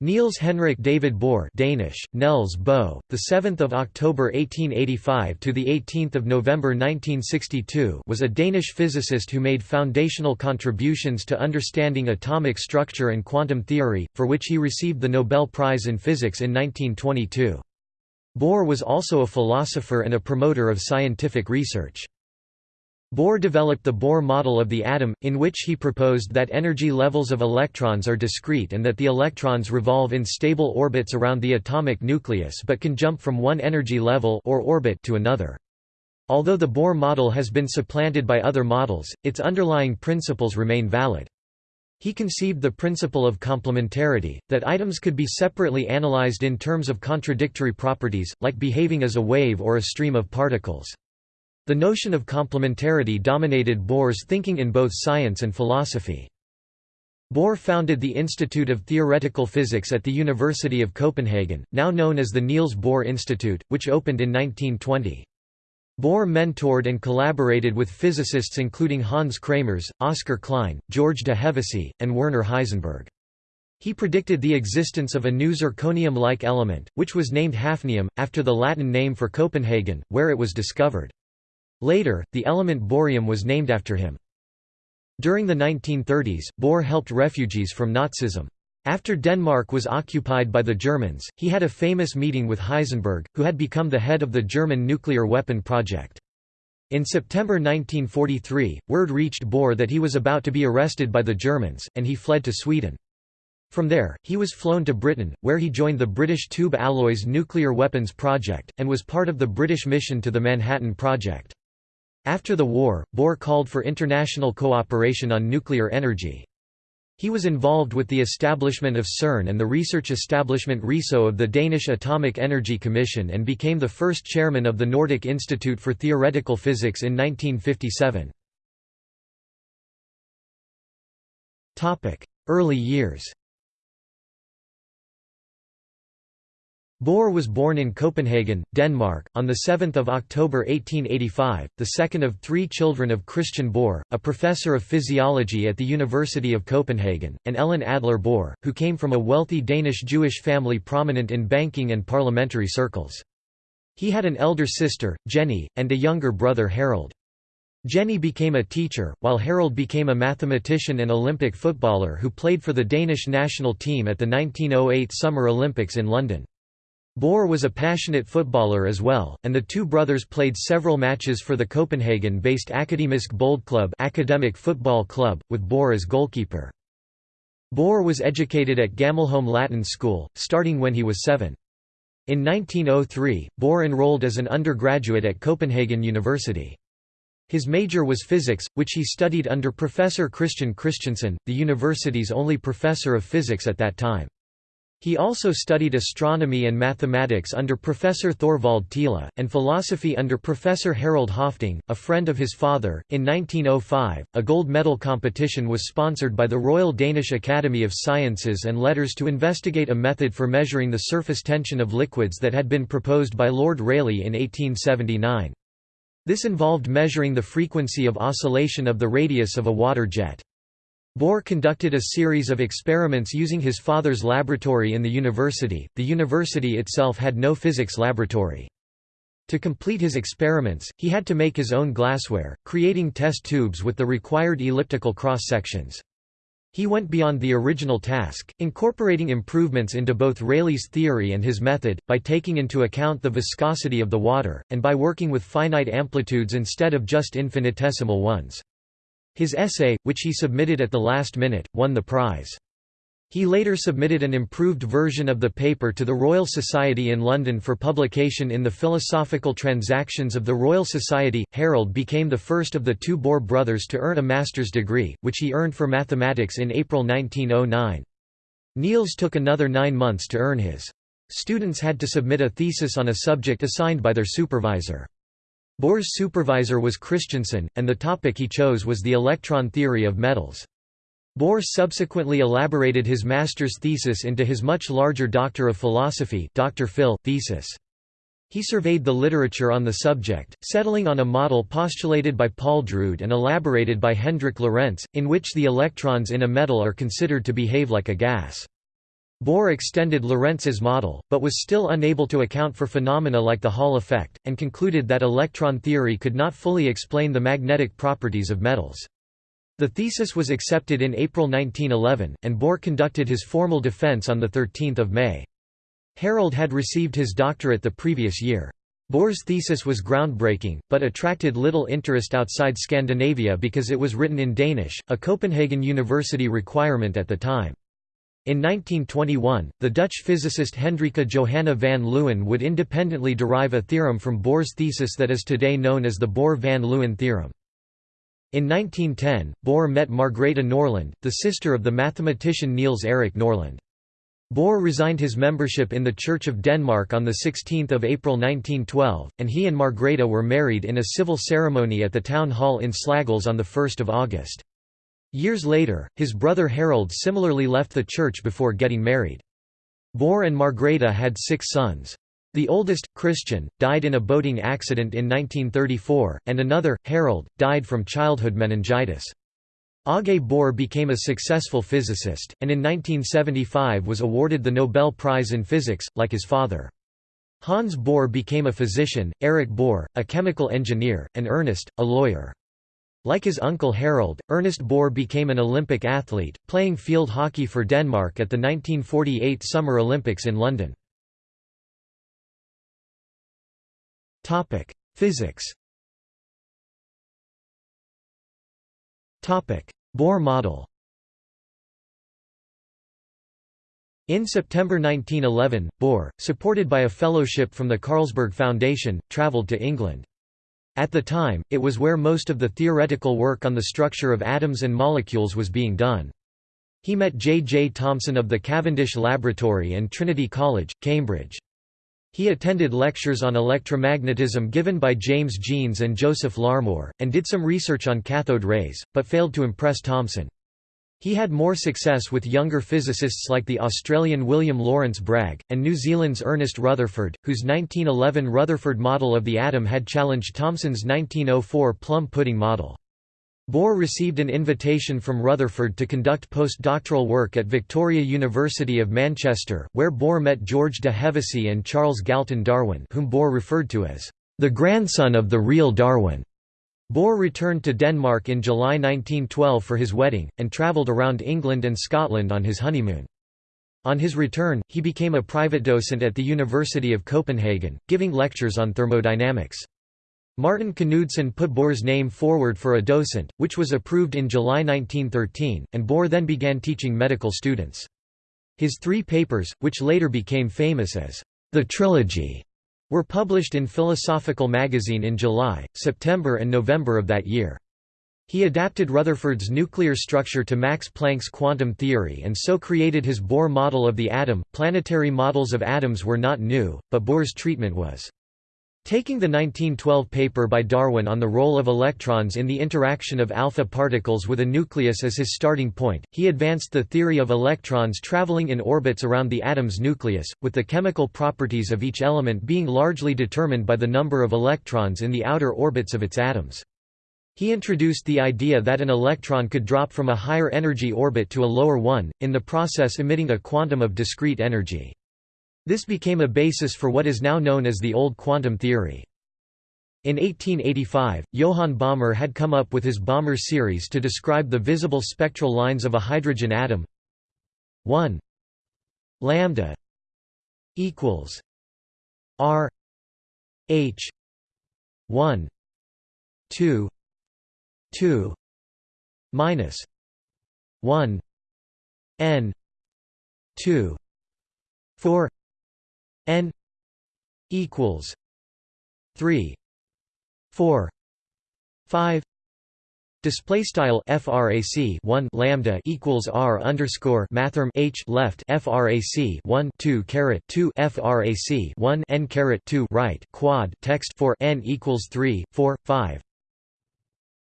Niels Henrik David Bohr Danish, Nels Bohr, the 7th of October 1885 to the 18th of November 1962 was a Danish physicist who made foundational contributions to understanding atomic structure and quantum theory, for which he received the Nobel Prize in Physics in 1922. Bohr was also a philosopher and a promoter of scientific research. Bohr developed the Bohr model of the atom, in which he proposed that energy levels of electrons are discrete and that the electrons revolve in stable orbits around the atomic nucleus but can jump from one energy level or orbit to another. Although the Bohr model has been supplanted by other models, its underlying principles remain valid. He conceived the principle of complementarity, that items could be separately analyzed in terms of contradictory properties, like behaving as a wave or a stream of particles. The notion of complementarity dominated Bohr's thinking in both science and philosophy. Bohr founded the Institute of Theoretical Physics at the University of Copenhagen, now known as the Niels Bohr Institute, which opened in 1920. Bohr mentored and collaborated with physicists including Hans Kramers, Oscar Klein, George de Hevesy, and Werner Heisenberg. He predicted the existence of a new zirconium-like element, which was named hafnium, after the Latin name for Copenhagen, where it was discovered. Later, the element bohrium was named after him. During the 1930s, Bohr helped refugees from Nazism. After Denmark was occupied by the Germans, he had a famous meeting with Heisenberg, who had become the head of the German nuclear weapon project. In September 1943, word reached Bohr that he was about to be arrested by the Germans, and he fled to Sweden. From there, he was flown to Britain, where he joined the British Tube Alloys nuclear weapons project, and was part of the British mission to the Manhattan Project. After the war, Bohr called for international cooperation on nuclear energy. He was involved with the establishment of CERN and the research establishment Risø of the Danish Atomic Energy Commission and became the first chairman of the Nordic Institute for Theoretical Physics in 1957. Early years Bohr was born in Copenhagen, Denmark, on 7 October 1885, the second of three children of Christian Bohr, a professor of physiology at the University of Copenhagen, and Ellen Adler Bohr, who came from a wealthy Danish Jewish family prominent in banking and parliamentary circles. He had an elder sister, Jenny, and a younger brother Harald. Jenny became a teacher, while Harald became a mathematician and Olympic footballer who played for the Danish national team at the 1908 Summer Olympics in London. Bohr was a passionate footballer as well, and the two brothers played several matches for the Copenhagen-based Akademisk Boldklub academic football club, with Bohr as goalkeeper. Bohr was educated at Gammelholm Latin School, starting when he was seven. In 1903, Bohr enrolled as an undergraduate at Copenhagen University. His major was physics, which he studied under Professor Christian Christiansen, the university's only professor of physics at that time. He also studied astronomy and mathematics under Professor Thorvald Thiele, and philosophy under Professor Harald Høffding, a friend of his father. In 1905, a gold medal competition was sponsored by the Royal Danish Academy of Sciences and Letters to investigate a method for measuring the surface tension of liquids that had been proposed by Lord Rayleigh in 1879. This involved measuring the frequency of oscillation of the radius of a water jet. Bohr conducted a series of experiments using his father's laboratory in the university. The university itself had no physics laboratory. To complete his experiments, he had to make his own glassware, creating test tubes with the required elliptical cross-sections. He went beyond the original task, incorporating improvements into both Rayleigh's theory and his method, by taking into account the viscosity of the water, and by working with finite amplitudes instead of just infinitesimal ones. His essay, which he submitted at the last minute, won the prize. He later submitted an improved version of the paper to the Royal Society in London for publication in the Philosophical Transactions of the Royal Society. Harald became the first of the two Bohr brothers to earn a master's degree, which he earned for mathematics in April 1909. Niels took another nine months to earn his. Students had to submit a thesis on a subject assigned by their supervisor. Bohr's supervisor was Christiansen, and the topic he chose was the electron theory of metals. Bohr subsequently elaborated his master's thesis into his much larger Doctor of Philosophy Dr. Phil thesis. He surveyed the literature on the subject, settling on a model postulated by Paul Drude and elaborated by Hendrik Lorentz, in which the electrons in a metal are considered to behave like a gas. Bohr extended Lorentz's model, but was still unable to account for phenomena like the Hall effect, and concluded that electron theory could not fully explain the magnetic properties of metals. The thesis was accepted in April 1911, and Bohr conducted his formal defense on 13 May. Harald had received his doctorate the previous year. Bohr's thesis was groundbreaking, but attracted little interest outside Scandinavia because it was written in Danish, a Copenhagen University requirement at the time. In 1921, the Dutch physicist Hendrika Johanna van Leeuwen would independently derive a theorem from Bohr's thesis that is today known as the Bohr-van Leeuwen theorem. In 1910, Bohr met Margrethe Nørlund, the sister of the mathematician Niels Erik Nørlund. Bohr resigned his membership in the Church of Denmark on 16 April 1912, and he and Margrethe were married in a civil ceremony at the town hall in Slagelse on 1 August. Years later, his brother Harald similarly left the church before getting married. Bohr and Margrethe had six sons. The oldest, Christian, died in a boating accident in 1934, and another, Harald, died from childhood meningitis. Aage Bohr became a successful physicist, and in 1975 was awarded the Nobel Prize in Physics, like his father. Hans Bohr became a physician, Erich Bohr, a chemical engineer, and Ernest, a lawyer. Like his uncle Harald, Ernest Bohr became an Olympic athlete, playing field hockey for Denmark at the 1948 Summer Olympics in London. Physics Bohr model In September 1911, Bohr, supported by a fellowship from the Carlsberg Foundation, travelled to England. At the time, it was where most of the theoretical work on the structure of atoms and molecules was being done. He met J. J. Thomson of the Cavendish Laboratory and Trinity College, Cambridge. He attended lectures on electromagnetism given by James Jeans and Joseph Larmor, and did some research on cathode rays, but failed to impress Thomson. He had more success with younger physicists like the Australian William Lawrence Bragg, and New Zealand's Ernest Rutherford, whose 1911 Rutherford model of the atom had challenged Thomson's 1904 plum pudding model. Bohr received an invitation from Rutherford to conduct postdoctoral work at Victoria University of Manchester, where Bohr met George de Hevesy and Charles Galton Darwin whom Bohr referred to as the grandson of the real Darwin. Bohr returned to Denmark in July 1912 for his wedding, and travelled around England and Scotland on his honeymoon. On his return, he became a private docent at the University of Copenhagen, giving lectures on thermodynamics. Martin Knudsen put Bohr's name forward for a docent, which was approved in July 1913, and Bohr then began teaching medical students. His three papers, which later became famous as the Trilogy, were published in Philosophical Magazine in July, September and November of that year. He adapted Rutherford's nuclear structure to Max Planck's quantum theory and so created his Bohr model of the atom. Planetary models of atoms were not new, but Bohr's treatment was Taking the 1912 paper by Darwin on the role of electrons in the interaction of alpha particles with a nucleus as his starting point, he advanced the theory of electrons traveling in orbits around the atom's nucleus, with the chemical properties of each element being largely determined by the number of electrons in the outer orbits of its atoms. He introduced the idea that an electron could drop from a higher energy orbit to a lower one, in the process emitting a quantum of discrete energy. This became a basis for what is now known as the Old Quantum Theory. In 1885, Johann Balmer had come up with his Balmer series to describe the visible spectral lines of a hydrogen atom 1 lambda equals r h 1 2 2 minus 1 n 2 4 n equals 3 4 5 Display style frac 1 lambda equals r underscore mathrm h left frac 1 2 caret 2 frac 1 n caret 2 right quad text for n equals 3 4 5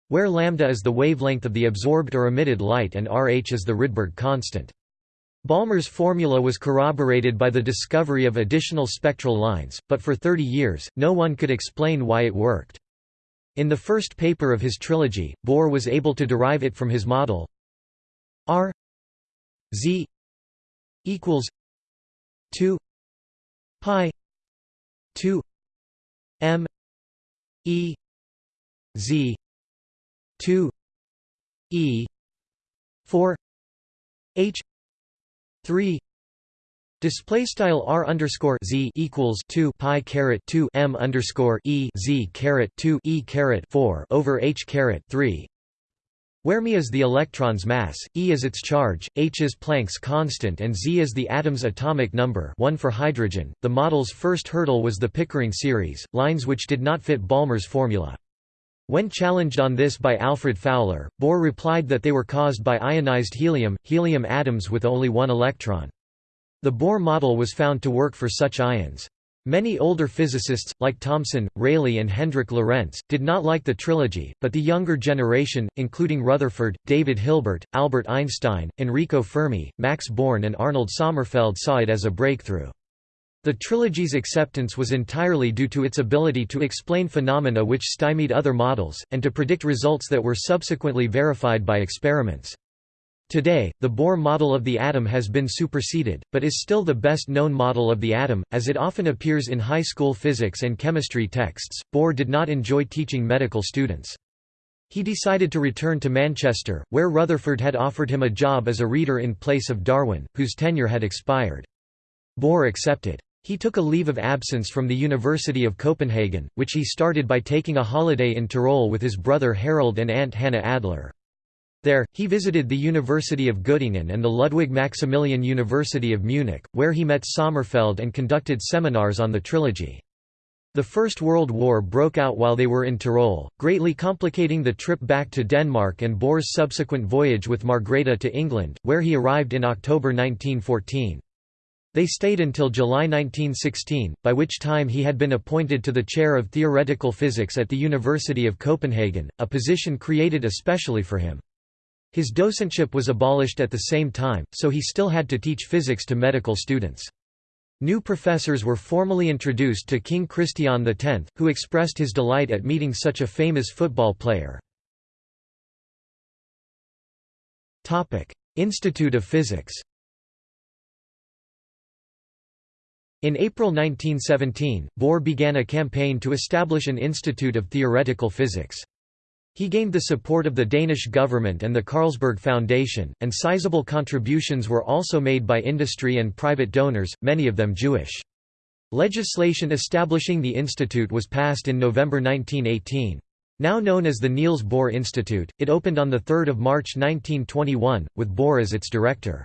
where lambda is the wavelength of the absorbed or emitted light and rh is the Rydberg constant. Balmer's formula was corroborated by the discovery of additional spectral lines, but for 30 years, no one could explain why it worked. In the first paper of his trilogy, Bohr was able to derive it from his model R Z equals 2 pi 2 m e z 2 e 4 h 3 Display style r underscore z equals two pi caret two m underscore e z caret two e caret four over h caret three, where m is the electron's mass, e is its charge, h is Planck's constant, and z is the atom's atomic number. One for hydrogen. The model's first hurdle was the Pickering series, lines which did not fit Balmer's formula. When challenged on this by Alfred Fowler, Bohr replied that they were caused by ionized helium, helium atoms with only one electron. The Bohr model was found to work for such ions. Many older physicists, like Thomson, Rayleigh and Hendrik Lorentz, did not like the trilogy, but the younger generation, including Rutherford, David Hilbert, Albert Einstein, Enrico Fermi, Max Born and Arnold Sommerfeld saw it as a breakthrough. The trilogy's acceptance was entirely due to its ability to explain phenomena which stymied other models, and to predict results that were subsequently verified by experiments. Today, the Bohr model of the atom has been superseded, but is still the best known model of the atom, as it often appears in high school physics and chemistry texts. Bohr did not enjoy teaching medical students. He decided to return to Manchester, where Rutherford had offered him a job as a reader in place of Darwin, whose tenure had expired. Bohr accepted. He took a leave of absence from the University of Copenhagen, which he started by taking a holiday in Tyrol with his brother Harald and aunt Hannah Adler. There, he visited the University of Göttingen and the Ludwig Maximilian University of Munich, where he met Sommerfeld and conducted seminars on the trilogy. The First World War broke out while they were in Tyrol, greatly complicating the trip back to Denmark and Bohr's subsequent voyage with Margrethe to England, where he arrived in October 1914. They stayed until July 1916, by which time he had been appointed to the chair of theoretical physics at the University of Copenhagen, a position created especially for him. His docentship was abolished at the same time, so he still had to teach physics to medical students. New professors were formally introduced to King Christian X, who expressed his delight at meeting such a famous football player. Institute of Physics In April 1917, Bohr began a campaign to establish an Institute of Theoretical Physics. He gained the support of the Danish government and the Carlsberg Foundation, and sizable contributions were also made by industry and private donors, many of them Jewish. Legislation establishing the institute was passed in November 1918. Now known as the Niels Bohr Institute, it opened on 3 March 1921, with Bohr as its director.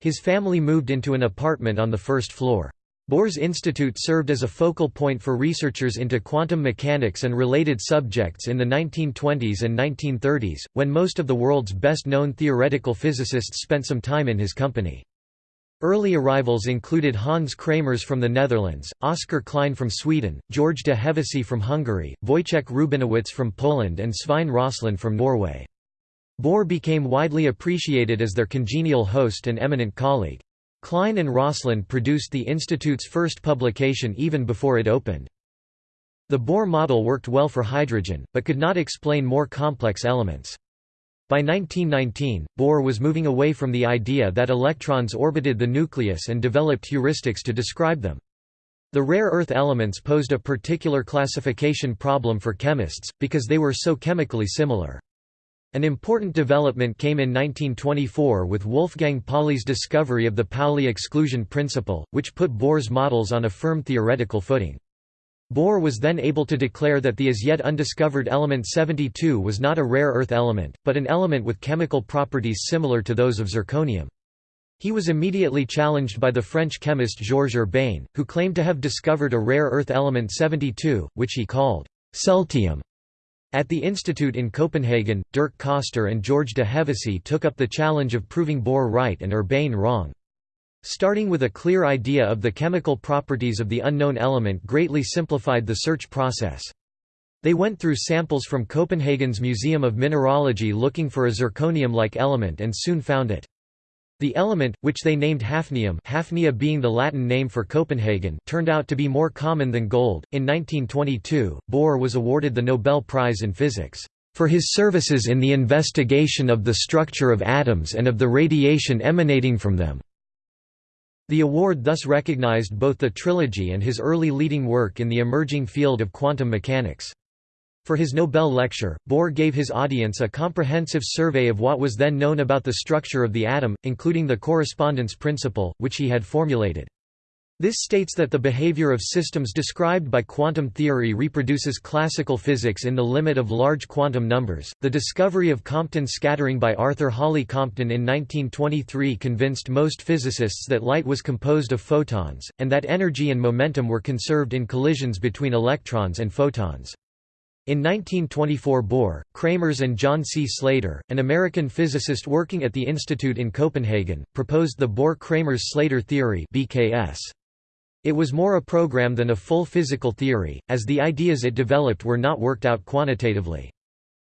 His family moved into an apartment on the first floor. Bohr's institute served as a focal point for researchers into quantum mechanics and related subjects in the 1920s and 1930s, when most of the world's best-known theoretical physicists spent some time in his company. Early arrivals included Hans Kramers from the Netherlands, Oskar Klein from Sweden, George de Hevesy from Hungary, Wojciech Rubinowicz from Poland and Svein Rosseland from Norway. Bohr became widely appreciated as their congenial host and eminent colleague. Klein and Rosseland produced the Institute's first publication even before it opened. The Bohr model worked well for hydrogen, but could not explain more complex elements. By 1919, Bohr was moving away from the idea that electrons orbited the nucleus and developed heuristics to describe them. The rare earth elements posed a particular classification problem for chemists, because they were so chemically similar. An important development came in 1924 with Wolfgang Pauli's discovery of the Pauli exclusion principle, which put Bohr's models on a firm theoretical footing. Bohr was then able to declare that the as yet undiscovered element 72 was not a rare earth element, but an element with chemical properties similar to those of zirconium. He was immediately challenged by the French chemist Georges Urbain, who claimed to have discovered a rare earth element 72, which he called celtium. At the institute in Copenhagen, Dirk Coster and George de Hevesy took up the challenge of proving Bohr right and Urbain wrong. Starting with a clear idea of the chemical properties of the unknown element greatly simplified the search process. They went through samples from Copenhagen's Museum of Mineralogy looking for a zirconium-like element and soon found it. The element, which they named hafnium hafnia being the Latin name for Copenhagen turned out to be more common than gold. In 1922, Bohr was awarded the Nobel Prize in Physics, "...for his services in the investigation of the structure of atoms and of the radiation emanating from them." The award thus recognized both the trilogy and his early leading work in the emerging field of quantum mechanics. For his Nobel lecture, Bohr gave his audience a comprehensive survey of what was then known about the structure of the atom, including the correspondence principle, which he had formulated. This states that the behavior of systems described by quantum theory reproduces classical physics in the limit of large quantum numbers. The discovery of Compton scattering by Arthur Holly Compton in 1923 convinced most physicists that light was composed of photons, and that energy and momentum were conserved in collisions between electrons and photons. In 1924 Bohr, Kramers and John C. Slater, an American physicist working at the Institute in Copenhagen, proposed the Bohr-Kramers-Slater theory. It was more a program than a full physical theory, as the ideas it developed were not worked out quantitatively.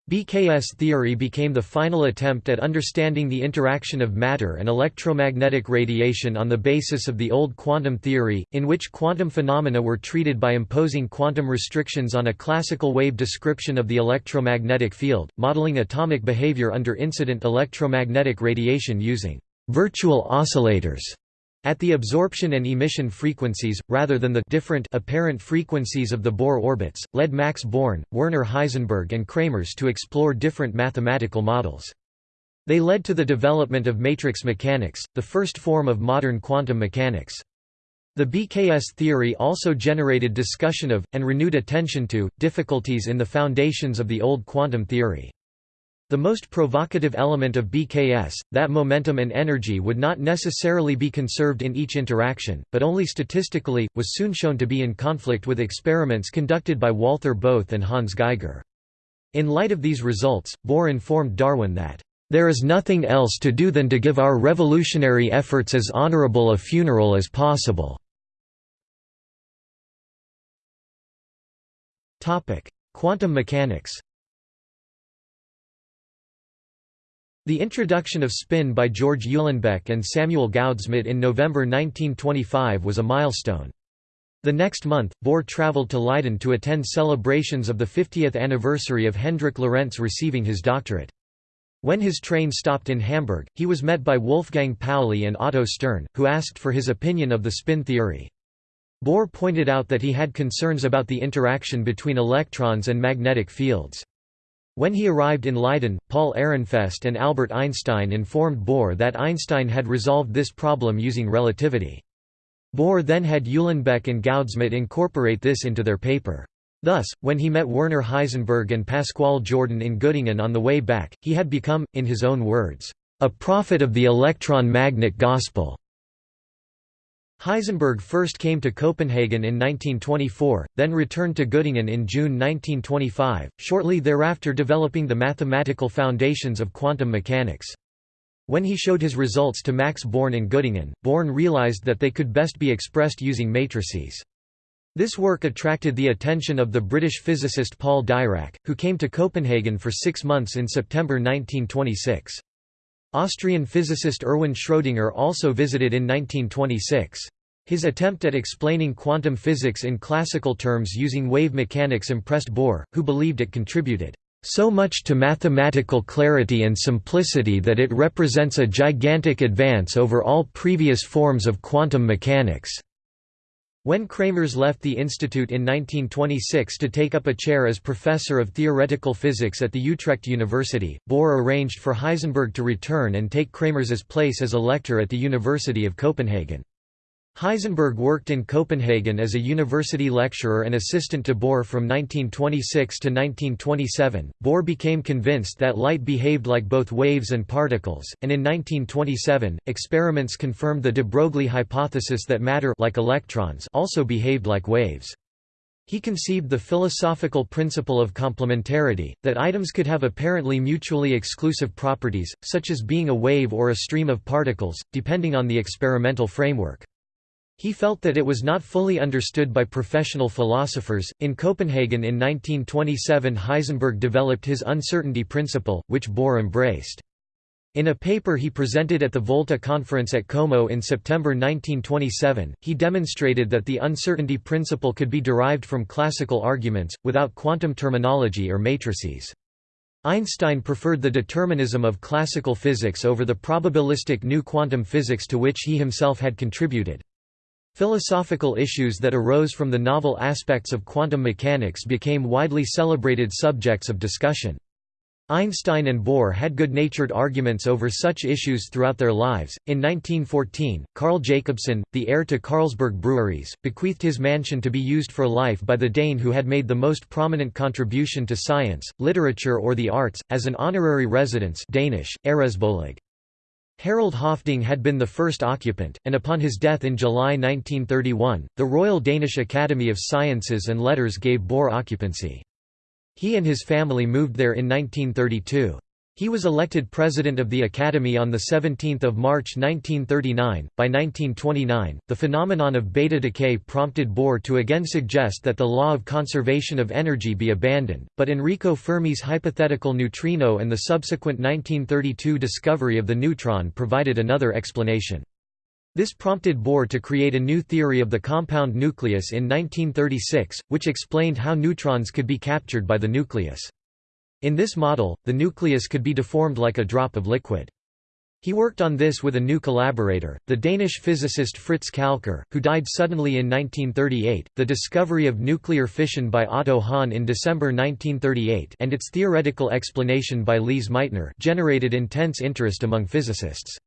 BKS theory became the final attempt at understanding the interaction of matter and electromagnetic radiation on the basis of the old quantum theory, in which quantum phenomena were treated by imposing quantum restrictions on a classical wave description of the electromagnetic field, modeling atomic behavior under incident electromagnetic radiation using virtual oscillators at the absorption and emission frequencies, rather than the different apparent frequencies of the Bohr orbits, led Max Born, Werner Heisenberg and Kramers to explore different mathematical models. They led to the development of matrix mechanics, the first form of modern quantum mechanics. The BKS theory also generated discussion of, and renewed attention to, difficulties in the foundations of the old quantum theory. The most provocative element of BKS, that momentum and energy would not necessarily be conserved in each interaction, but only statistically, was soon shown to be in conflict with experiments conducted by Walther Bothe and Hans Geiger. In light of these results, Bohr informed Darwin that, "...there is nothing else to do than to give our revolutionary efforts as honorable a funeral as possible." Quantum mechanics The introduction of spin by George Uhlenbeck and Samuel Goudsmit in November 1925 was a milestone. The next month, Bohr traveled to Leiden to attend celebrations of the 50th anniversary of Hendrik Lorentz receiving his doctorate. When his train stopped in Hamburg, he was met by Wolfgang Pauli and Otto Stern, who asked for his opinion of the spin theory. Bohr pointed out that he had concerns about the interaction between electrons and magnetic fields. When he arrived in Leiden, Paul Ehrenfest and Albert Einstein informed Bohr that Einstein had resolved this problem using relativity. Bohr then had Uhlenbeck and Goudsmit incorporate this into their paper. Thus, when he met Werner Heisenberg and Pascual Jordan in Göttingen on the way back, he had become, in his own words, a prophet of the electron-magnet gospel. Heisenberg first came to Copenhagen in 1924, then returned to Göttingen in June 1925, shortly thereafter developing the mathematical foundations of quantum mechanics. When he showed his results to Max Born in Göttingen, Born realized that they could best be expressed using matrices. This work attracted the attention of the British physicist Paul Dirac, who came to Copenhagen for six months in September 1926. Austrian physicist Erwin Schrödinger also visited in 1926. His attempt at explaining quantum physics in classical terms using wave mechanics impressed Bohr, who believed it contributed so much to mathematical clarity and simplicity that it represents a gigantic advance over all previous forms of quantum mechanics. When Kramers left the institute in 1926 to take up a chair as professor of theoretical physics at the Utrecht University, Bohr arranged for Heisenberg to return and take Kramers's place as a lector at the University of Copenhagen. Heisenberg worked in Copenhagen as a university lecturer and assistant to Bohr from 1926 to 1927. Bohr became convinced that light behaved like both waves and particles, and in 1927, experiments confirmed the de Broglie hypothesis that matter like electrons also behaved like waves. He conceived the philosophical principle of complementarity, that items could have apparently mutually exclusive properties, such as being a wave or a stream of particles, depending on the experimental framework. He felt that it was not fully understood by professional philosophers. In Copenhagen in 1927, Heisenberg developed his uncertainty principle, which Bohr embraced. In a paper he presented at the Volta conference at Como in September 1927, he demonstrated that the uncertainty principle could be derived from classical arguments, without quantum terminology or matrices. Einstein preferred the determinism of classical physics over the probabilistic new quantum physics to which he himself had contributed. Philosophical issues that arose from the novel aspects of quantum mechanics became widely celebrated subjects of discussion. Einstein and Bohr had good-natured arguments over such issues throughout their lives. In 1914, Carl Jacobsen, the heir to Carlsberg Breweries, bequeathed his mansion to be used for life by the Dane who had made the most prominent contribution to science, literature or the arts, as an honorary residence Danish, Æresbolig. Harald Høffding had been the first occupant, and upon his death in July 1931, the Royal Danish Academy of Sciences and Letters gave Bohr occupancy. He and his family moved there in 1932. He was elected president of the Academy on 17 March 1939. By 1929, the phenomenon of beta decay prompted Bohr to again suggest that the law of conservation of energy be abandoned, but Enrico Fermi's hypothetical neutrino and the subsequent 1932 discovery of the neutron provided another explanation. This prompted Bohr to create a new theory of the compound nucleus in 1936, which explained how neutrons could be captured by the nucleus. In this model, the nucleus could be deformed like a drop of liquid. He worked on this with a new collaborator, the Danish physicist Fritz Kalckar, who died suddenly in 1938. The discovery of nuclear fission by Otto Hahn in December 1938 and its theoretical explanation by Lise Meitner generated intense interest among physicists.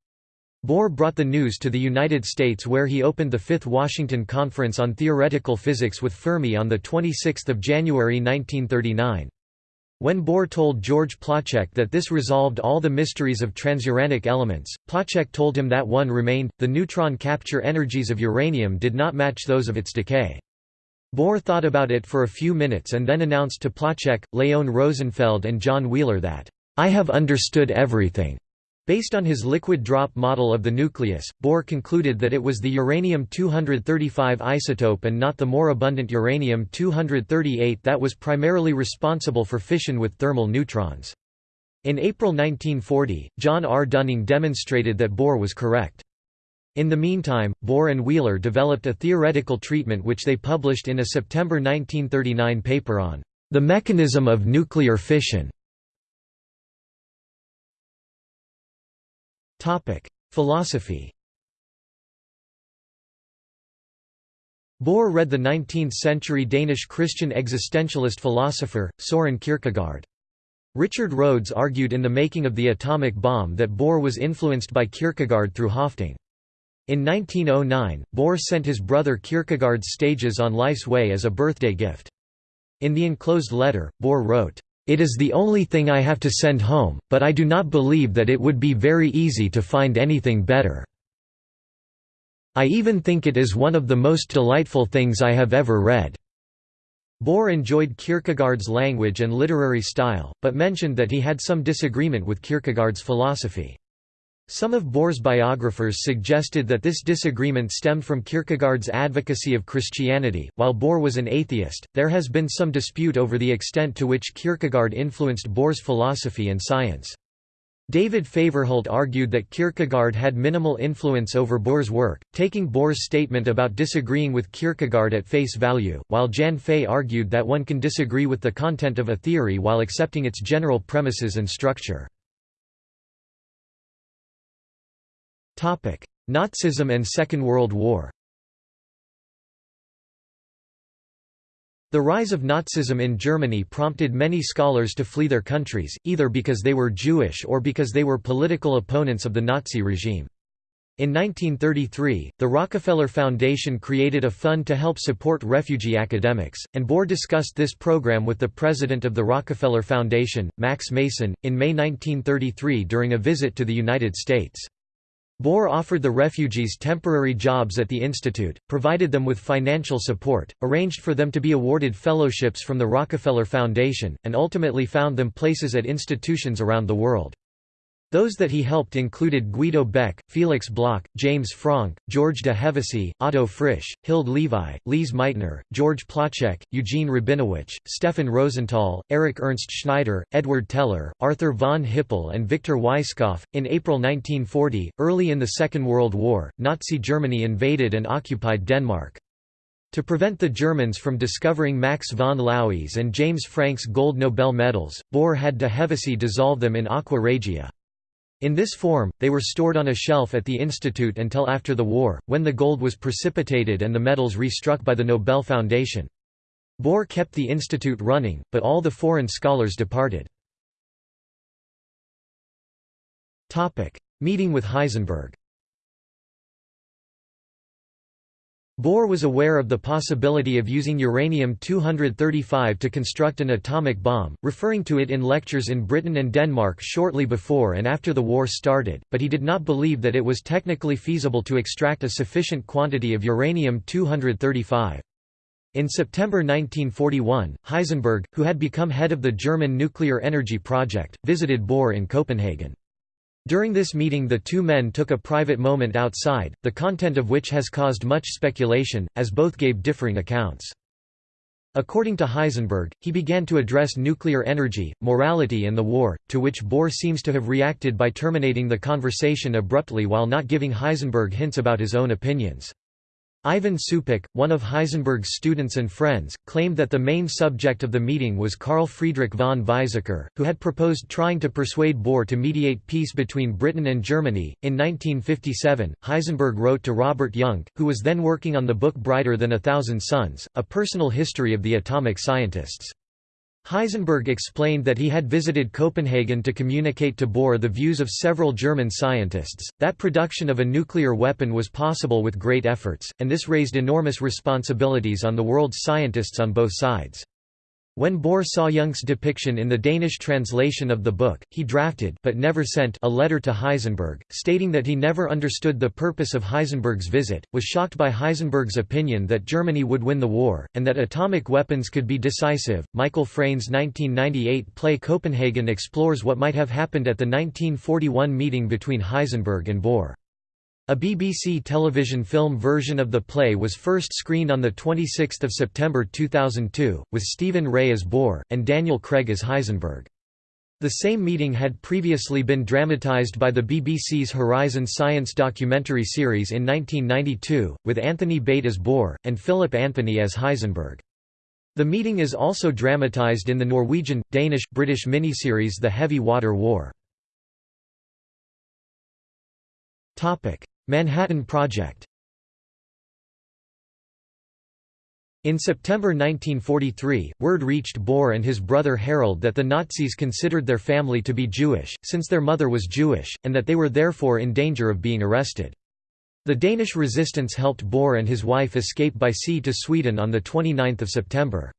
Bohr brought the news to the United States where he opened the Fifth Washington Conference on Theoretical Physics with Fermi on 26 January 1939. When Bohr told George Placzek that this resolved all the mysteries of transuranic elements, Placzek told him that one remained, the neutron capture energies of uranium did not match those of its decay. Bohr thought about it for a few minutes and then announced to Placzek, Leon Rosenfeld and John Wheeler that, "'I have understood everything. Based on his liquid drop model of the nucleus, Bohr concluded that it was the uranium-235 isotope and not the more abundant uranium-238 that was primarily responsible for fission with thermal neutrons. In April 1940, John R. Dunning demonstrated that Bohr was correct. In the meantime, Bohr and Wheeler developed a theoretical treatment which they published in a September 1939 paper on the mechanism of nuclear fission. Philosophy Bohr read the 19th-century Danish Christian existentialist philosopher, Søren Kierkegaard. Richard Rhodes argued in The Making of the Atomic Bomb that Bohr was influenced by Kierkegaard through Høffding. In 1909, Bohr sent his brother Kierkegaard's Stages on Life's Way as a birthday gift. In the enclosed letter, Bohr wrote, it is the only thing I have to send home, but I do not believe that it would be very easy to find anything better. I even think it is one of the most delightful things I have ever read." Bohr enjoyed Kierkegaard's language and literary style, but mentioned that he had some disagreement with Kierkegaard's philosophy. Some of Bohr's biographers suggested that this disagreement stemmed from Kierkegaard's advocacy of Christianity. While Bohr was an atheist, there has been some dispute over the extent to which Kierkegaard influenced Bohr's philosophy and science. David Favrholdt argued that Kierkegaard had minimal influence over Bohr's work, taking Bohr's statement about disagreeing with Kierkegaard at face value, while Jan Faye argued that one can disagree with the content of a theory while accepting its general premises and structure. Nazism and Second World War The rise of Nazism in Germany prompted many scholars to flee their countries, either because they were Jewish or because they were political opponents of the Nazi regime. In 1933, the Rockefeller Foundation created a fund to help support refugee academics, and Bohr discussed this program with the president of the Rockefeller Foundation, Max Mason, in May 1933 during a visit to the United States. Bohr offered the refugees temporary jobs at the institute, provided them with financial support, arranged for them to be awarded fellowships from the Rockefeller Foundation, and ultimately found them places at institutions around the world. Those that he helped included Guido Beck, Felix Bloch, James Franck, George de Hevesy, Otto Frisch, Hilde Levi, Lise Meitner, George Placzek, Eugene Rabinowitsch, Stefan Rosenthal, Erich Ernst Schneider, Edward Teller, Arthur von Hippel, and Victor Weisskopf. In April 1940, early in the Second World War, Nazi Germany invaded and occupied Denmark. To prevent the Germans from discovering Max von Laue's and James Franck's gold Nobel medals, Bohr had de Hevesy dissolve them in aqua regia. In this form, they were stored on a shelf at the institute until after the war, when the gold was precipitated and the medals restruck by the Nobel Foundation. Bohr kept the institute running, but all the foreign scholars departed. Meeting with Heisenberg Bohr was aware of the possibility of using uranium-235 to construct an atomic bomb, referring to it in lectures in Britain and Denmark shortly before and after the war started, but he did not believe that it was technically feasible to extract a sufficient quantity of uranium-235. In September 1941, Heisenberg, who had become head of the German nuclear energy project, visited Bohr in Copenhagen. During this meeting the two men took a private moment outside, the content of which has caused much speculation, as both gave differing accounts. According to Heisenberg, he began to address nuclear energy, morality and the war, to which Bohr seems to have reacted by terminating the conversation abruptly while not giving Heisenberg hints about his own opinions. Ivan Supek, one of Heisenberg's students and friends, claimed that the main subject of the meeting was Carl Friedrich von Weizsäcker, who had proposed trying to persuade Bohr to mediate peace between Britain and Germany. In 1957, Heisenberg wrote to Robert Jungk, who was then working on the book Brighter Than a Thousand Suns, a personal history of the atomic scientists. Heisenberg explained that he had visited Copenhagen to communicate to Bohr the views of several German scientists, that production of a nuclear weapon was possible with great efforts, and this raised enormous responsibilities on the world's scientists on both sides. When Bohr saw Jungk's depiction in the Danish translation of the book, he drafted but never sent a letter to Heisenberg, stating that he never understood the purpose of Heisenberg's visit, was shocked by Heisenberg's opinion that Germany would win the war, and that atomic weapons could be decisive. Michael Frayn's 1998 play Copenhagen explores what might have happened at the 1941 meeting between Heisenberg and Bohr. A BBC television film version of the play was first screened on 26 September 2002, with Stephen Rea as Bohr, and Daniel Craig as Heisenberg. The same meeting had previously been dramatised by the BBC's Horizon Science documentary series in 1992, with Anthony Bate as Bohr, and Philip Anthony as Heisenberg. The meeting is also dramatised in the Norwegian, Danish, British miniseries The Heavy Water War. Manhattan Project In September 1943, word reached Bohr and his brother Harald that the Nazis considered their family to be Jewish, since their mother was Jewish, and that they were therefore in danger of being arrested. The Danish resistance helped Bohr and his wife escape by sea to Sweden on 29 September.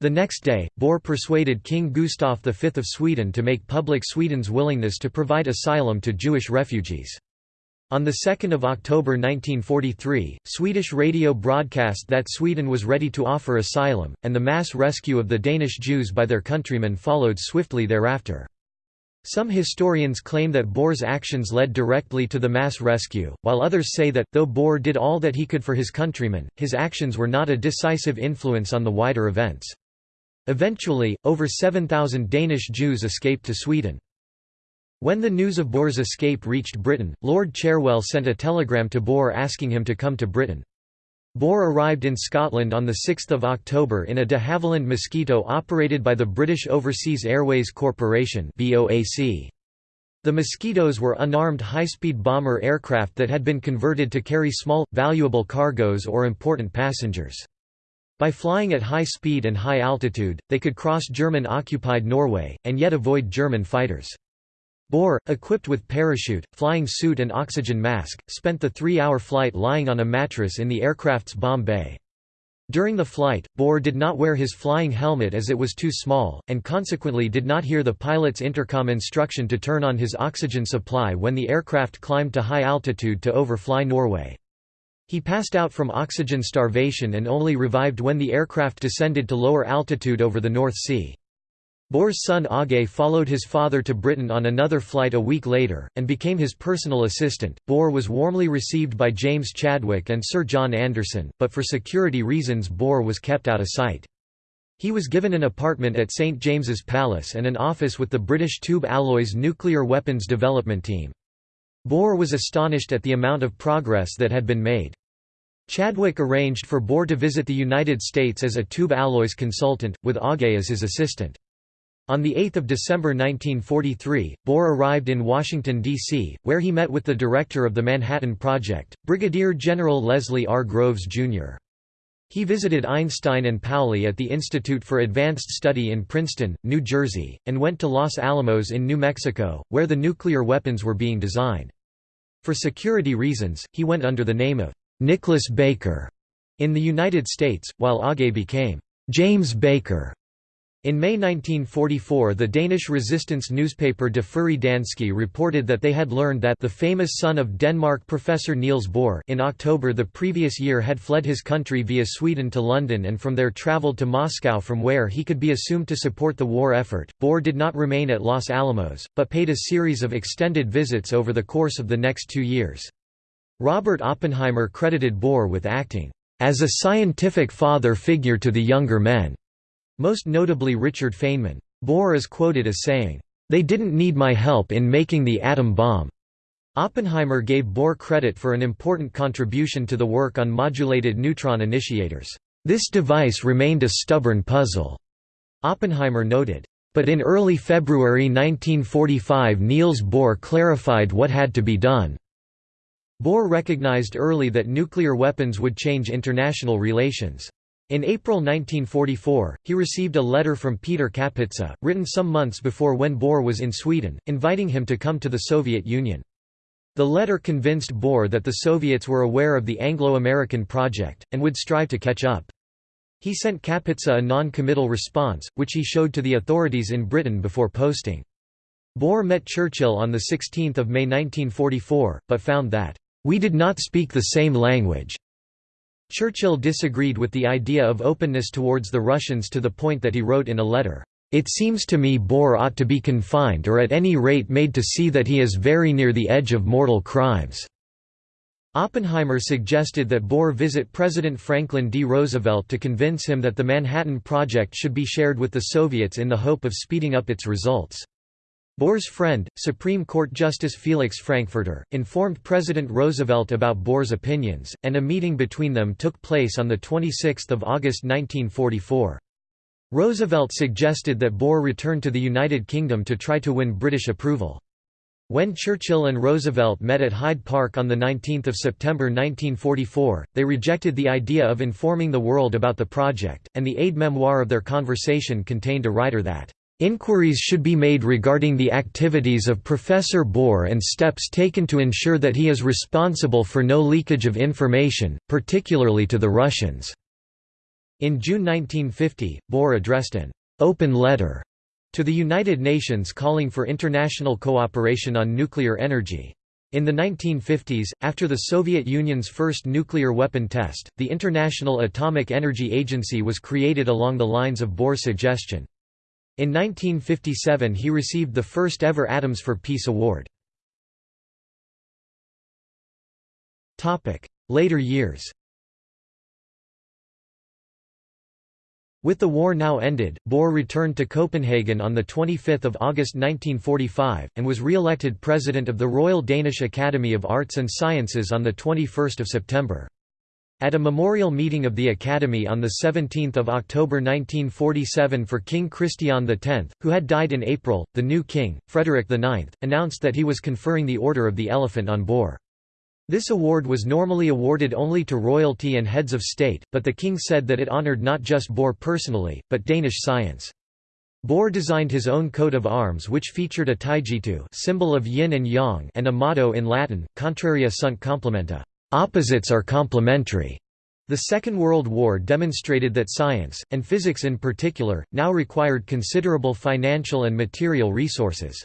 The next day, Bohr persuaded King Gustaf V of Sweden to make public Sweden's willingness to provide asylum to Jewish refugees. On 2 October 1943, Swedish radio broadcast that Sweden was ready to offer asylum, and the mass rescue of the Danish Jews by their countrymen followed swiftly thereafter. Some historians claim that Bohr's actions led directly to the mass rescue, while others say that, though Bohr did all that he could for his countrymen, his actions were not a decisive influence on the wider events. Eventually, over 7,000 Danish Jews escaped to Sweden. When the news of Bohr's escape reached Britain, Lord Cherwell sent a telegram to Bohr asking him to come to Britain. Bohr arrived in Scotland on 6 October in a de Havilland Mosquito operated by the British Overseas Airways Corporation The Mosquitoes were unarmed high-speed bomber aircraft that had been converted to carry small, valuable cargoes or important passengers. By flying at high speed and high altitude, they could cross German-occupied Norway, and yet avoid German fighters. Bohr, equipped with parachute, flying suit and oxygen mask, spent the three-hour flight lying on a mattress in the aircraft's bomb bay. During the flight, Bohr did not wear his flying helmet as it was too small, and consequently did not hear the pilot's intercom instruction to turn on his oxygen supply when the aircraft climbed to high altitude to overfly Norway. He passed out from oxygen starvation and only revived when the aircraft descended to lower altitude over the North Sea. Bohr's son Aage followed his father to Britain on another flight a week later, and became his personal assistant. Bohr was warmly received by James Chadwick and Sir John Anderson, but for security reasons Bohr was kept out of sight. He was given an apartment at St James's Palace and an office with the British Tube Alloys nuclear weapons development team. Bohr was astonished at the amount of progress that had been made. Chadwick arranged for Bohr to visit the United States as a tube alloys consultant, with Aage as his assistant. On 8 December 1943, Bohr arrived in Washington, D.C., where he met with the director of the Manhattan Project, Brigadier General Leslie R. Groves, Jr. He visited Einstein and Pauli at the Institute for Advanced Study in Princeton, New Jersey, and went to Los Alamos in New Mexico, where the nuclear weapons were being designed. For security reasons, he went under the name of Nicholas Baker in the United States, while Aage became James Baker. In May 1944 the Danish resistance newspaper De Frie Danske reported that they had learned that the famous son of Denmark Professor Niels Bohr in October the previous year had fled his country via Sweden to London and from there travelled to Moscow from where he could be assumed to support the war effort. Bohr did not remain at Los Alamos, but paid a series of extended visits over the course of the next two years. Robert Oppenheimer credited Bohr with acting as a scientific father figure to the younger men most notably Richard Feynman. Bohr is quoted as saying, "...they didn't need my help in making the atom bomb." Oppenheimer gave Bohr credit for an important contribution to the work on modulated neutron initiators. This device remained a stubborn puzzle, Oppenheimer noted. But in early February 1945 Niels Bohr clarified what had to be done. Bohr recognized early that nuclear weapons would change international relations. In April 1944, he received a letter from Peter Kapitsa, written some months before when Bohr was in Sweden, inviting him to come to the Soviet Union. The letter convinced Bohr that the Soviets were aware of the Anglo-American project, and would strive to catch up. He sent Kapitsa a non-committal response, which he showed to the authorities in Britain before posting. Bohr met Churchill on 16 May 1944, but found that, "...we did not speak the same language." Churchill disagreed with the idea of openness towards the Russians to the point that he wrote in a letter, "...it seems to me Bohr ought to be confined or at any rate made to see that he is very near the edge of mortal crimes." Oppenheimer suggested that Bohr visit President Franklin D. Roosevelt to convince him that the Manhattan Project should be shared with the Soviets in the hope of speeding up its results. Bohr's friend, Supreme Court Justice Felix Frankfurter, informed President Roosevelt about Bohr's opinions, and a meeting between them took place on 26 August 1944. Roosevelt suggested that Bohr return to the United Kingdom to try to win British approval. When Churchill and Roosevelt met at Hyde Park on 19 September 1944, they rejected the idea of informing the world about the project, and the aide memoir of their conversation contained a writer that Inquiries should be made regarding the activities of Professor Bohr and steps taken to ensure that he is responsible for no leakage of information, particularly to the Russians." In June 1950, Bohr addressed an «open letter» to the United Nations calling for international cooperation on nuclear energy. In the 1950s, after the Soviet Union's first nuclear weapon test, the International Atomic Energy Agency was created along the lines of Bohr's suggestion. In 1957 he received the first ever Atoms for Peace Award. Later years With the war now ended, Bohr returned to Copenhagen on 25 August 1945, and was re-elected president of the Royal Danish Academy of Arts and Sciences on 21 September. At a memorial meeting of the Academy on 17 October 1947 for King Christian X, who had died in April, the new king, Frederick IX, announced that he was conferring the Order of the Elephant on Bohr. This award was normally awarded only to royalty and heads of state, but the king said that it honored not just Bohr personally, but Danish science. Bohr designed his own coat of arms which featured a taijitu symbol of yin and yang and a motto in Latin, contraria sunt complementa. Opposites are complementary. The Second World War demonstrated that science, and physics in particular, now required considerable financial and material resources.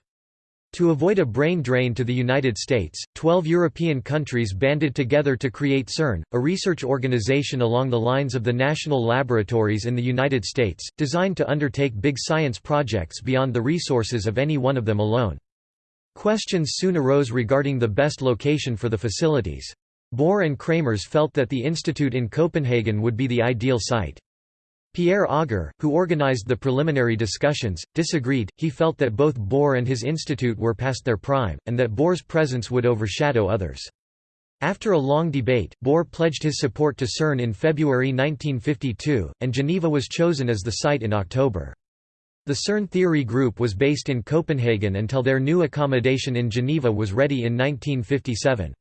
To avoid a brain drain to the United States, 12 European countries banded together to create CERN, a research organization along the lines of the national laboratories in the United States, designed to undertake big science projects beyond the resources of any one of them alone. Questions soon arose regarding the best location for the facilities. Bohr and Kramers felt that the institute in Copenhagen would be the ideal site. Pierre Auger, who organized the preliminary discussions, disagreed, he felt that both Bohr and his institute were past their prime, and that Bohr's presence would overshadow others. After a long debate, Bohr pledged his support to CERN in February 1952, and Geneva was chosen as the site in October. The CERN theory group was based in Copenhagen until their new accommodation in Geneva was ready in 1957.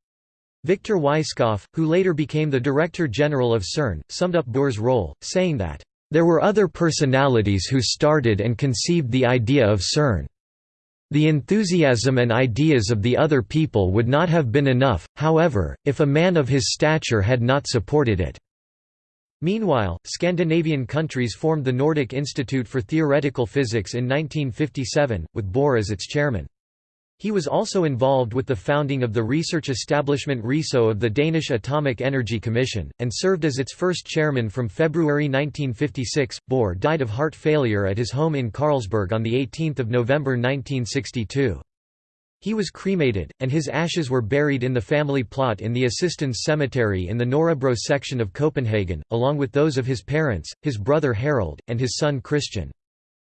Victor Weisskopf, who later became the Director General of CERN, summed up Bohr's role, saying that, "...there were other personalities who started and conceived the idea of CERN. The enthusiasm and ideas of the other people would not have been enough, however, if a man of his stature had not supported it." Meanwhile, Scandinavian countries formed the Nordic Institute for Theoretical Physics in 1957, with Bohr as its chairman. He was also involved with the founding of the research establishment Risø of the Danish Atomic Energy Commission, and served as its first chairman from February 1956. Bohr died of heart failure at his home in Carlsberg on 18 November 1962. He was cremated, and his ashes were buried in the family plot in the Assistens Cemetery in the Nørrebro section of Copenhagen, along with those of his parents, his brother Harald, and his son Christian.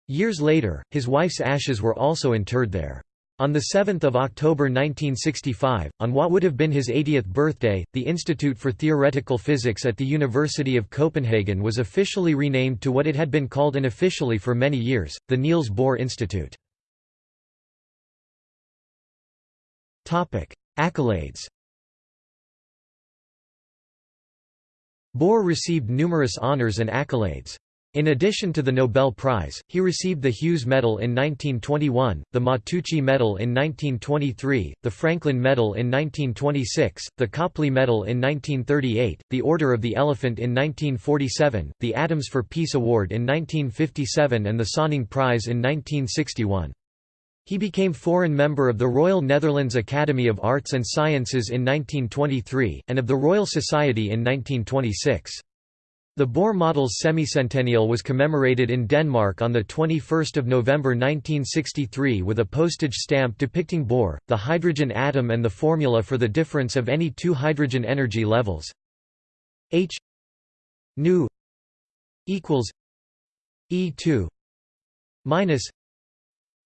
Years later, his wife's ashes were also interred there. On 7 October 1965, on what would have been his 80th birthday, the Institute for Theoretical Physics at the University of Copenhagen was officially renamed to what it had been called unofficially for many years, the Niels Bohr Institute. Accolades Bohr received numerous honors and accolades. In addition to the Nobel Prize, he received the Hughes Medal in 1921, the Matteucci Medal in 1923, the Franklin Medal in 1926, the Copley Medal in 1938, the Order of the Elephant in 1947, the Atoms for Peace Award in 1957 and the Sonning Prize in 1961. He became foreign member of the Royal Netherlands Academy of Arts and Sciences in 1923, and of the Royal Society in 1926. The Bohr model's semicentennial was commemorated in Denmark on 21 November 1963 with a postage stamp depicting Bohr, the hydrogen atom and the formula for the difference of any two hydrogen energy levels H nu equals E2 minus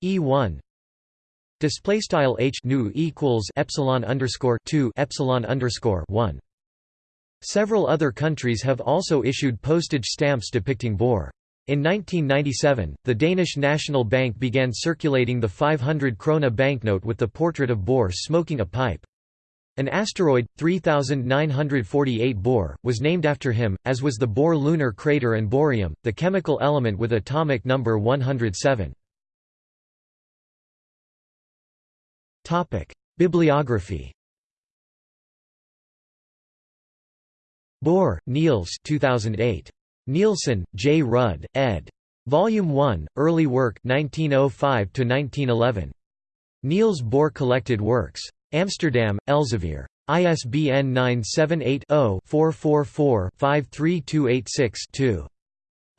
E1 Display style h nu equals epsilon underscore two epsilon underscore one. Several other countries have also issued postage stamps depicting Bohr. In 1997, the Danish National Bank began circulating the 500 krona banknote with the portrait of Bohr smoking a pipe. An asteroid, 3948 Bohr, was named after him, as was the Bohr lunar crater and bohrium, the chemical element with atomic number 107. Topic: Bibliography. Bohr, Niels 2008. Nielsen, J. Rud, ed. Volume 1, Early Work 1905–1911. Niels Bohr Collected Works. Amsterdam, Elsevier. ISBN 978 0 444 53286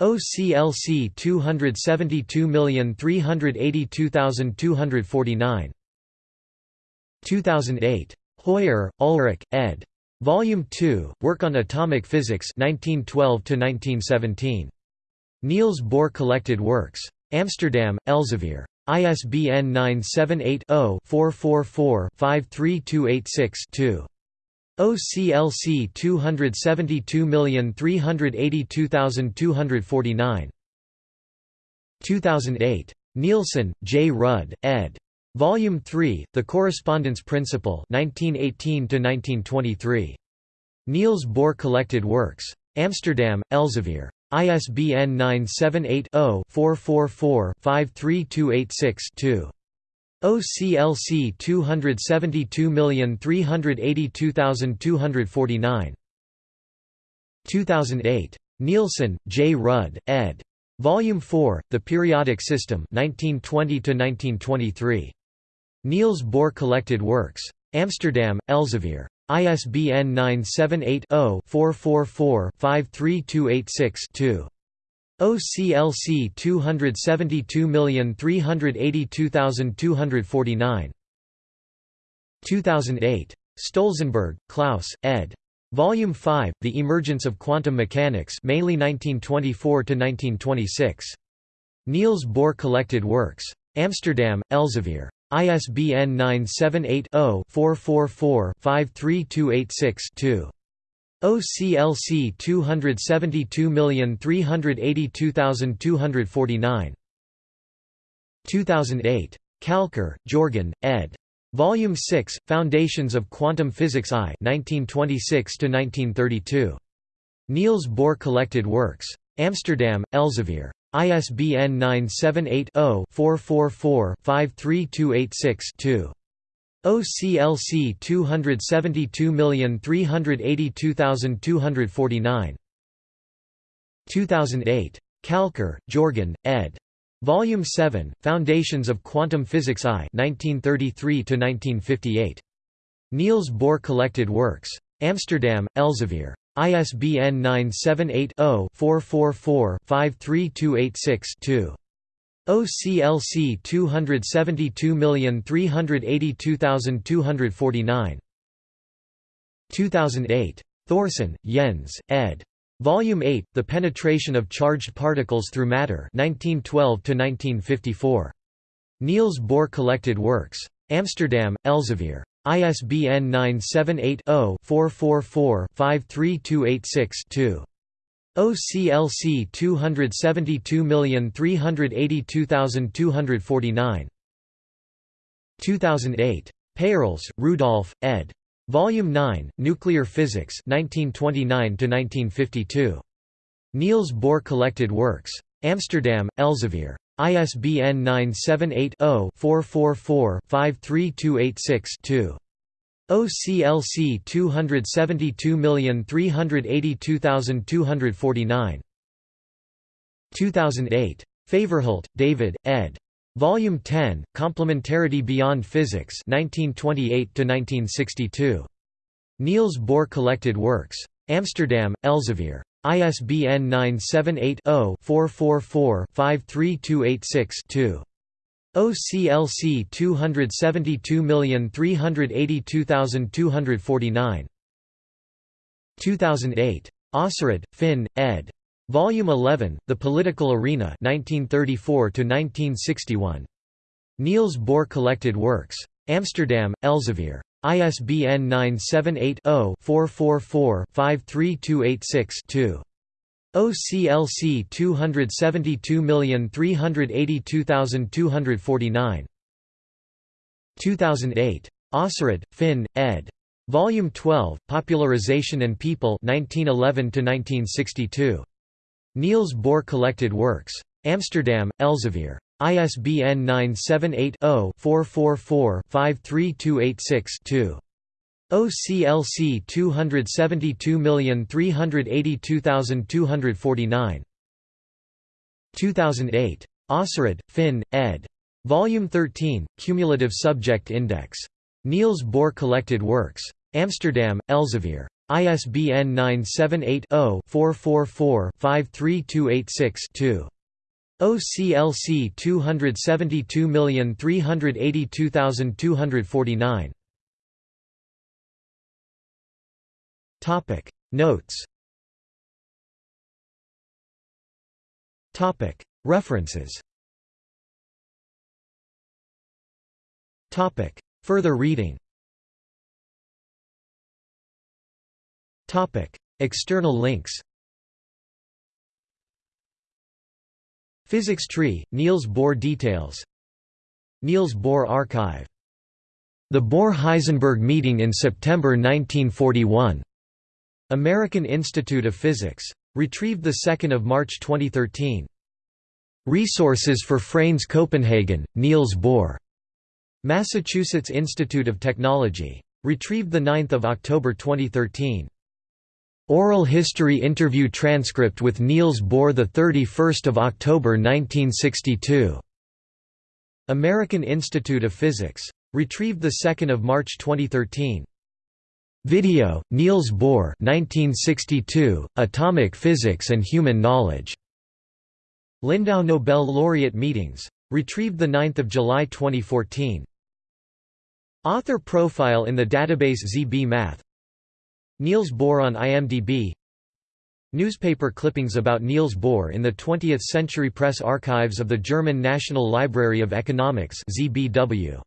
OCLC 272382249 2008. Hoyer, Ulrich, ed. Volume 2, Work on Atomic Physics 1912–1917. Niels Bohr Collected Works. Amsterdam, Elsevier. ISBN 978-0-444-53286-2. OCLC 272382249 2008. Nielsen, J. Rud, ed. Volume 3, The Correspondence Principle 1918 Niels Bohr Collected Works. Amsterdam, Elsevier. ISBN 978-0-444-53286-2. OCLC 272382249 2008. Nielsen, J. Rud, ed. Volume 4, The Periodic System 1920 1923. Niels Bohr Collected Works. Amsterdam, Elsevier. ISBN 978-0-444-53286-2. OCLC 272382249 2008. Stolzenberg, Klaus, ed. Volume 5, The Emergence of Quantum Mechanics mainly 1924–1926. Niels Bohr Collected Works. Amsterdam, Elsevier. ISBN 978 0 444 53286 2. OCLC 272382249 2008. Kalckar, Jorgen, ed. Volume 6, Foundations of Quantum Physics I 1926–1932. Niels Bohr Collected Works. Amsterdam, Elsevier. ISBN 978 0 444 53286 2. OCLC 272382249 2008. Kalckar, Jorgen, ed. Volume 7, Foundations of Quantum Physics I 1933–1958. Niels Bohr Collected Works. Amsterdam, Elsevier. ISBN 978 0 444 53286 2. OCLC 272382249 2008. Thorsen, Jens, ed. Volume 8, The Penetration of Charged Particles Through Matter 1912–1954. Niels Bohr Collected Works. Amsterdam, Elsevier. ISBN 978 0 444 53286 2. OCLC 272382249 2008. Peierls, Rudolf, ed. Volume 9, Nuclear Physics 1929–1952. Niels Bohr Collected Works. Amsterdam, Elsevier. ISBN 978 0 444 53286 2. OCLC 272382249 2008. Favrholdt, David, ed. Volume 10, Complementarity Beyond Physics 1928–1962. Niels Bohr Collected Works. Amsterdam, Elsevier. ISBN 978 0 444 53286 2. OCLC 272382249 2008. Åserud, Finn, ed. Volume 11, The Political Arena 1934–1961. Niels Bohr Collected Works. Amsterdam, Elsevier. ISBN 978 0 444 53286 2. OCLC 272382249 2008. Åserud, Finn, ed. Volume 12, Popularization and People 1911–1962. Niels Bohr Collected Works. Amsterdam, Elsevier. ISBN 978 0 444 53286 2. OCLC 272382249 2008. Åserud, Finn, ed. Volume 13, Cumulative Subject Index. Niels Bohr Collected Works. Amsterdam, Elsevier. ISBN 978 0 444 53286 2. OCLC 272382249 Topic. Notes. Topic. References. Topic. Further reading. Topic. External links Physics Tree, Niels Bohr Details Niels Bohr Archive. The Bohr–Heisenberg meeting in September 1941. American Institute of Physics. Retrieved 2 March 2013. Resources for Frayn's Copenhagen, Niels Bohr. Massachusetts Institute of Technology. Retrieved 9 October 2013. Oral history interview transcript with Niels Bohr 31 October 1962. American Institute of Physics. Retrieved 2 March 2013. Video, Niels Bohr 1962, Atomic Physics and Human Knowledge. Lindau Nobel Laureate Meetings. Retrieved 9 July 2014. Author profile in the database ZB Math Niels Bohr on IMDb Newspaper clippings about Niels Bohr in the 20th Century Press Archives of the German National Library of Economics ZBW.